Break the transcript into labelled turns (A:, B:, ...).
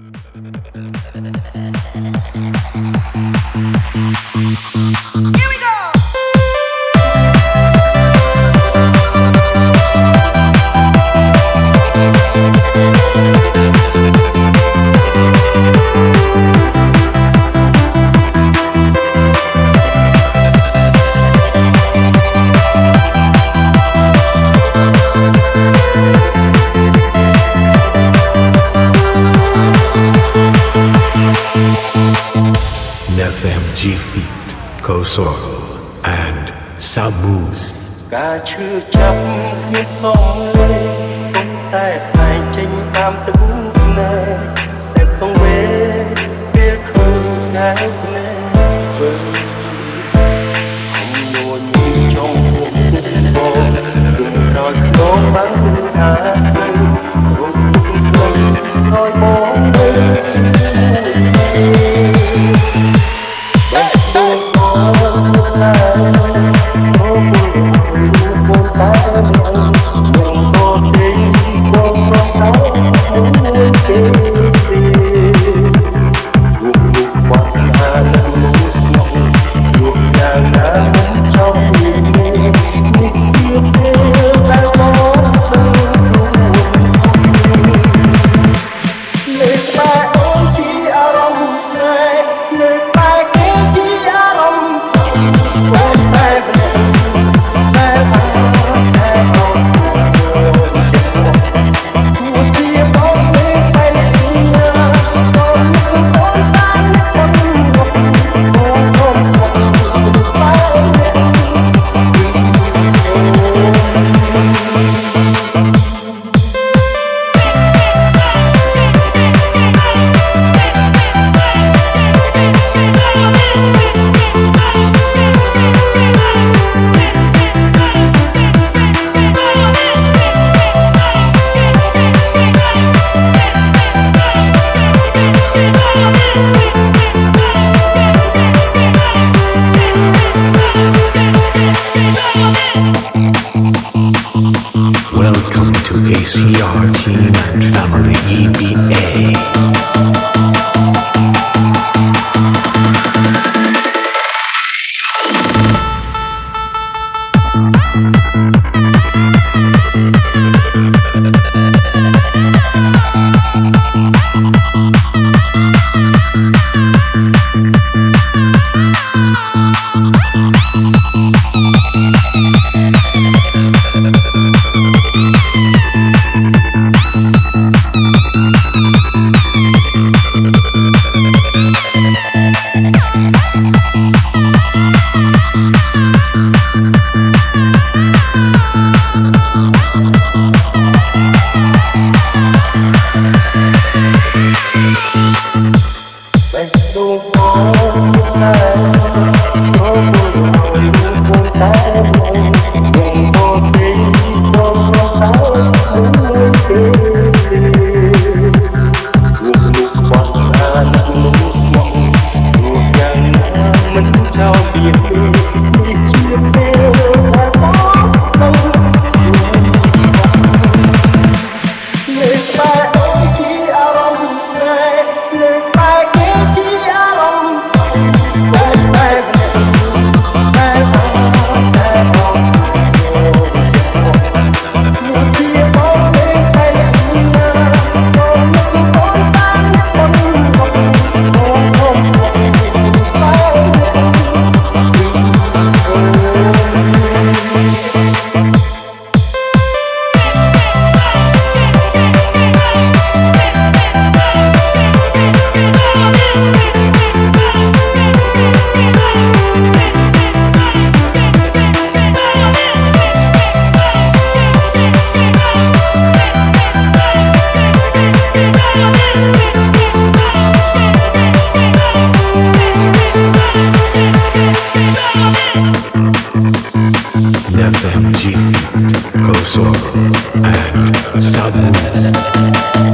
A: Mm-hmm. FMG Feet Kosoro and Samooth
B: ការឈឺចាប់គ្នាសំលេងទុកតែស្នែងចេញតាមទឹកភ្នែកសេះសងវេពេលឃើញកែវភ្នែកវើខំញួនចង់ពុកបងគុំក្រោយខ្នងបានទៅអាស្នេ CRT and Family EBA. Música absorb and uh, sudden.